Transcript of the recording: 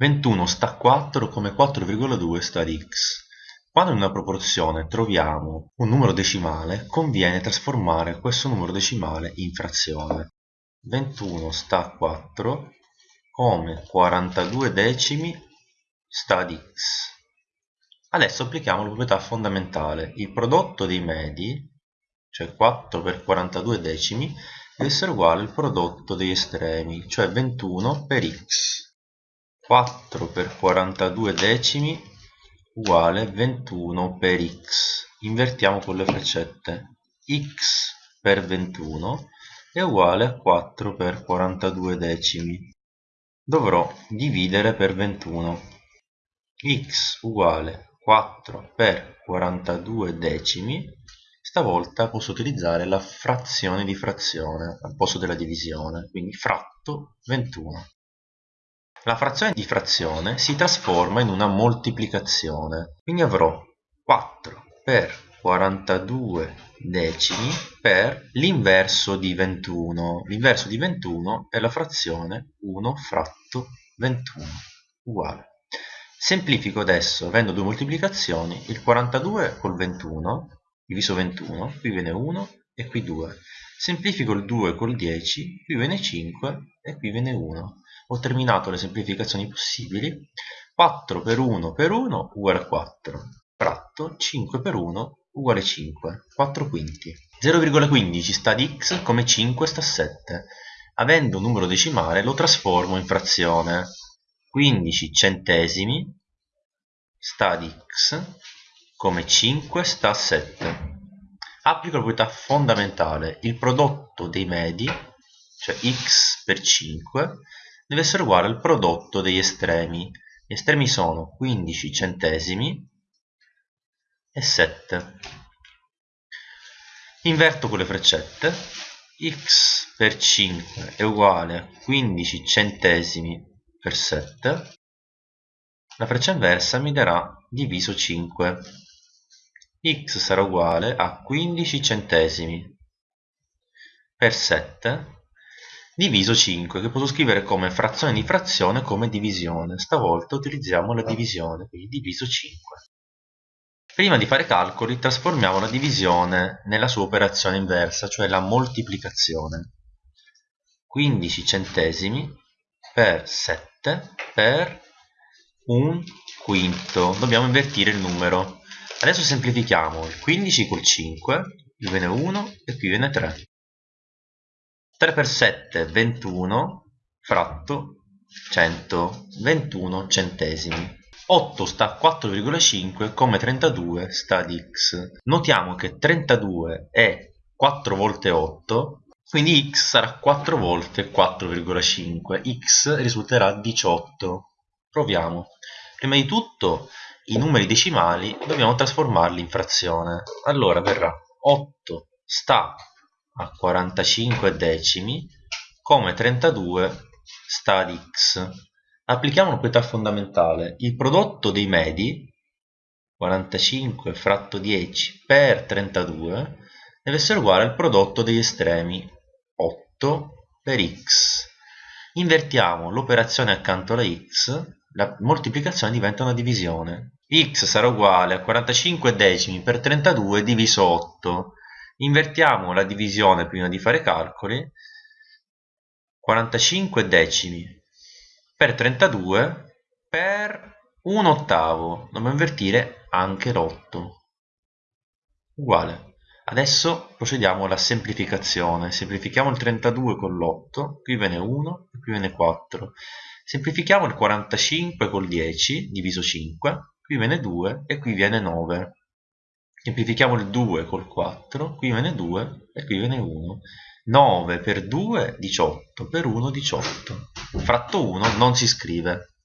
21 sta a 4 come 4,2 sta ad x. Quando in una proporzione troviamo un numero decimale, conviene trasformare questo numero decimale in frazione. 21 sta a 4 come 42 decimi sta ad x. Adesso applichiamo la proprietà fondamentale. Il prodotto dei medi, cioè 4 per 42 decimi, deve essere uguale al prodotto degli estremi, cioè 21 per x. 4 per 42 decimi uguale 21 per x. Invertiamo con le freccette. x per 21 è uguale a 4 per 42 decimi. Dovrò dividere per 21. x uguale 4 per 42 decimi stavolta posso utilizzare la frazione di frazione al posto della divisione quindi fratto 21 la frazione di frazione si trasforma in una moltiplicazione quindi avrò 4 per 42 decimi per l'inverso di 21 l'inverso di 21 è la frazione 1 fratto 21 uguale Semplifico adesso, avendo due moltiplicazioni, il 42 col 21, diviso 21, qui viene 1 e qui 2. Semplifico il 2 col 10, qui viene 5 e qui viene 1. Ho terminato le semplificazioni possibili. 4 per 1 per 1 uguale a 4. Fratto 5 per 1 uguale a 5. 4 quinti. 0,15 sta ad x come 5 sta a 7. Avendo un numero decimale lo trasformo in frazione. 15 centesimi sta ad x come 5 sta a 7 applico la proprietà fondamentale il prodotto dei medi cioè x per 5 deve essere uguale al prodotto degli estremi. Gli estremi sono 15 centesimi e 7 inverto con le freccette. X per 5 è uguale a 15 centesimi per 7 la freccia inversa mi darà diviso 5 x sarà uguale a 15 centesimi per 7 diviso 5 che posso scrivere come frazione di frazione come divisione. Stavolta utilizziamo la divisione quindi diviso 5 prima di fare calcoli trasformiamo la divisione nella sua operazione inversa cioè la moltiplicazione. 15 centesimi per 7 per un quinto. Dobbiamo invertire il numero. Adesso semplifichiamo. Il 15 col 5 qui viene 1 e qui viene 3 3 per 7 21 fratto 100 21 centesimi. 8 sta a 4,5 come 32 sta ad x. Notiamo che 32 è 4 volte 8 quindi x sarà 4 volte 4,5 x risulterà 18 proviamo. Prima di tutto i numeri decimali dobbiamo trasformarli in frazione. Allora verrà 8 sta a 45 decimi come 32 sta ad x applichiamo proprietà fondamentale il prodotto dei medi 45 fratto 10 per 32 deve essere uguale al prodotto degli estremi 8 per x. Invertiamo l'operazione accanto alla x, la moltiplicazione diventa una divisione. x sarà uguale a 45 decimi per 32 diviso 8. Invertiamo la divisione prima di fare calcoli. 45 decimi per 32 per 1 ottavo. Dobbiamo invertire anche l'8. Uguale. Adesso procediamo alla semplificazione. Semplifichiamo il 32 con l'8, qui viene 1 e qui viene 4. Semplifichiamo il 45 col 10, diviso 5, qui viene 2 e qui viene 9. Semplifichiamo il 2 col 4, qui viene 2 e qui viene 1. 9 per 2, 18, per 1, 18. Fratto 1 non si scrive.